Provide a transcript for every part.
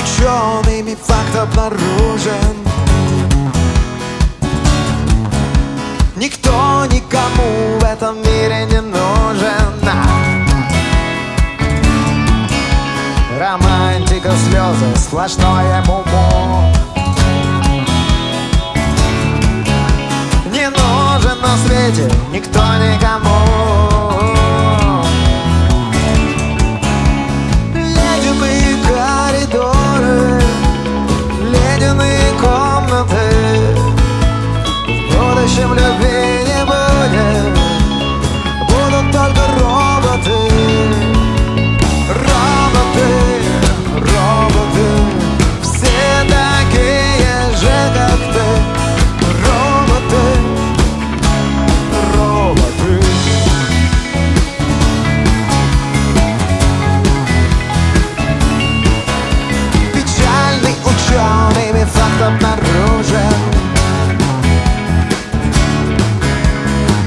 учеными факт обнаружен. Никто никому в этом мире не нужен. Романтика, слезы, сплошное муму Не нужен на свете никто никому окружен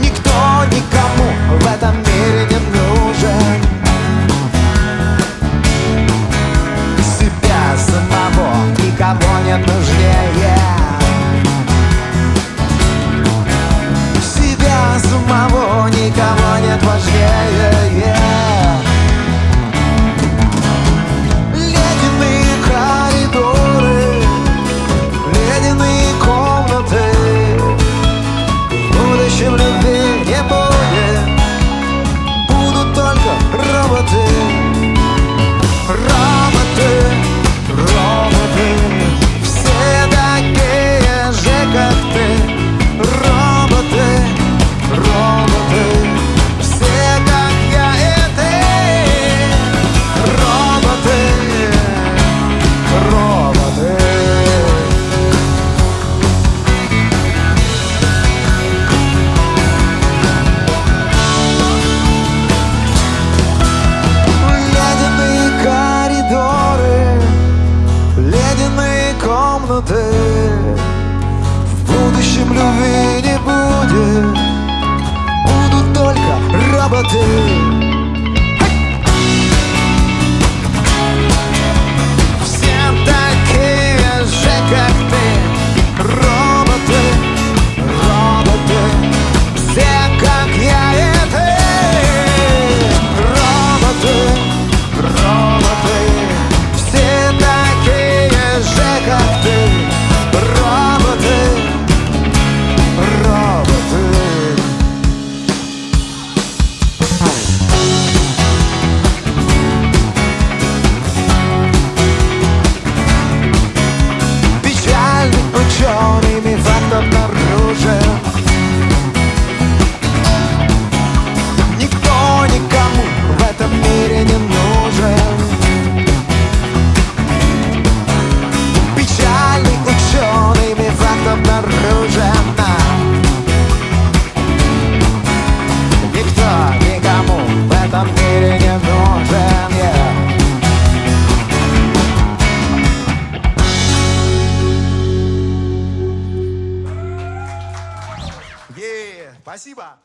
Никто никому в этом мире не нужен. Себя самого никого не нужнее. Себя самого никого нет важнее. moving Спасибо.